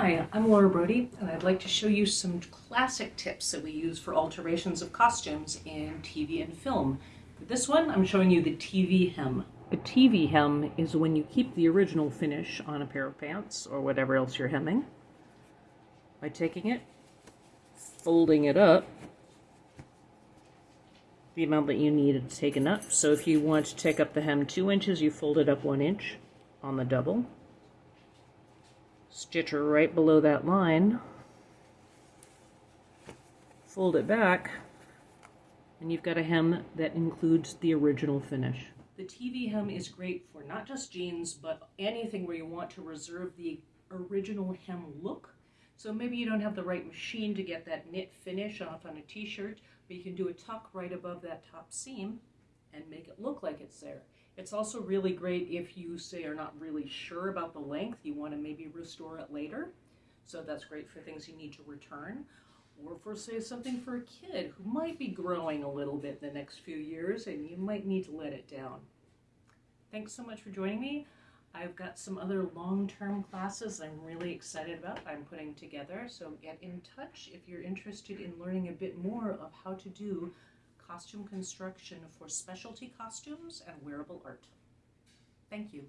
Hi, I'm Laura Brody, and I'd like to show you some classic tips that we use for alterations of costumes in TV and film. For this one, I'm showing you the TV hem. A TV hem is when you keep the original finish on a pair of pants or whatever else you're hemming by taking it, folding it up the amount that you need taken up. So if you want to take up the hem two inches, you fold it up one inch on the double stitch her right below that line, fold it back, and you've got a hem that includes the original finish. The TV hem is great for not just jeans, but anything where you want to reserve the original hem look. So maybe you don't have the right machine to get that knit finish off on a t-shirt, but you can do a tuck right above that top seam and make it look like it's there. It's also really great if you say are not really sure about the length, you want to maybe restore it later. So that's great for things you need to return. Or for say something for a kid who might be growing a little bit in the next few years and you might need to let it down. Thanks so much for joining me. I've got some other long-term classes I'm really excited about I'm putting together. So get in touch if you're interested in learning a bit more of how to do costume construction for specialty costumes and wearable art. Thank you.